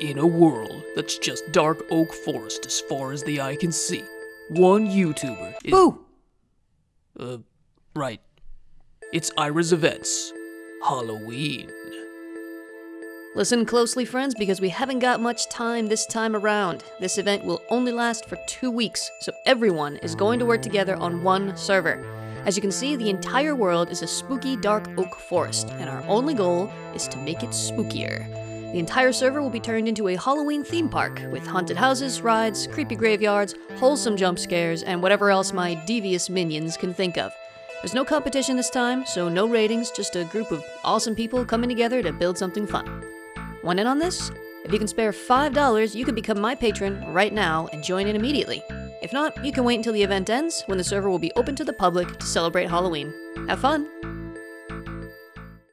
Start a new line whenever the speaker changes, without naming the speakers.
In a world that's just dark oak forest as far as the eye can see, one YouTuber is.
Boo!
Uh, right. It's Ira's Events. Halloween.
Listen closely, friends, because we haven't got much time this time around. This event will only last for two weeks, so everyone is going to work together on one server. As you can see, the entire world is a spooky dark oak forest, and our only goal is to make it spookier. The entire server will be turned into a Halloween theme park with haunted houses, rides, creepy graveyards, wholesome jump scares, and whatever else my devious minions can think of. There's no competition this time, so no ratings, just a group of awesome people coming together to build something fun. Want in on this? If you can spare $5, you can become my patron right now and join in immediately. If not, you can wait until the event ends when the server will be open to the public to celebrate Halloween. Have fun!